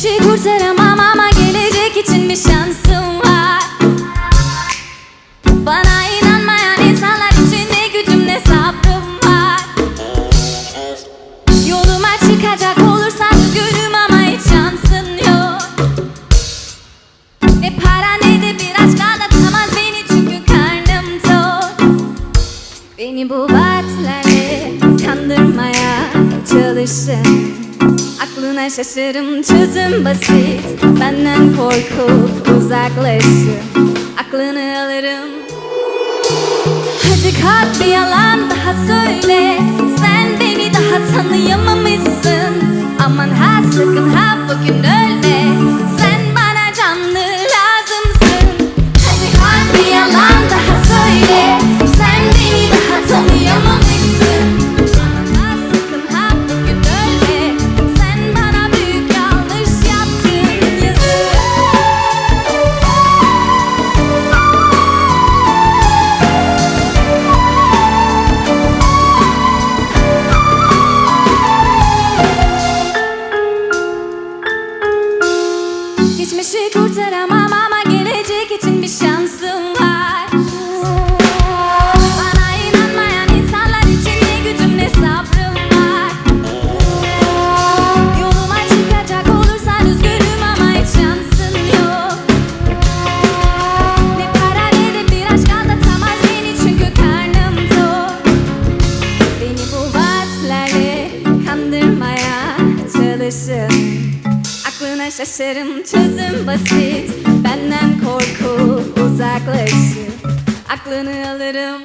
kurtaramam ama gelecek için bir şansım var. Bana inanmayan insanlar için ne gücüm ne sabrım var. Yoluma çıkacak olursan üzgünüm ama hiç şansın yok. Ne para ne de bir aşk aldatamaz beni çünkü karnım tok. Beni bu vaatlerle kandırmaya çalışın Aklına şaşırım çözüm basit. Benden korkup uzaklaşın Aklını alırım. Hadi kalk bir yalan daha söyle Geçmişi kurtaramam ama gelecek için bir şansım şaşarım çözüm basit. Benden korku uzaklaşır. Aklını alırım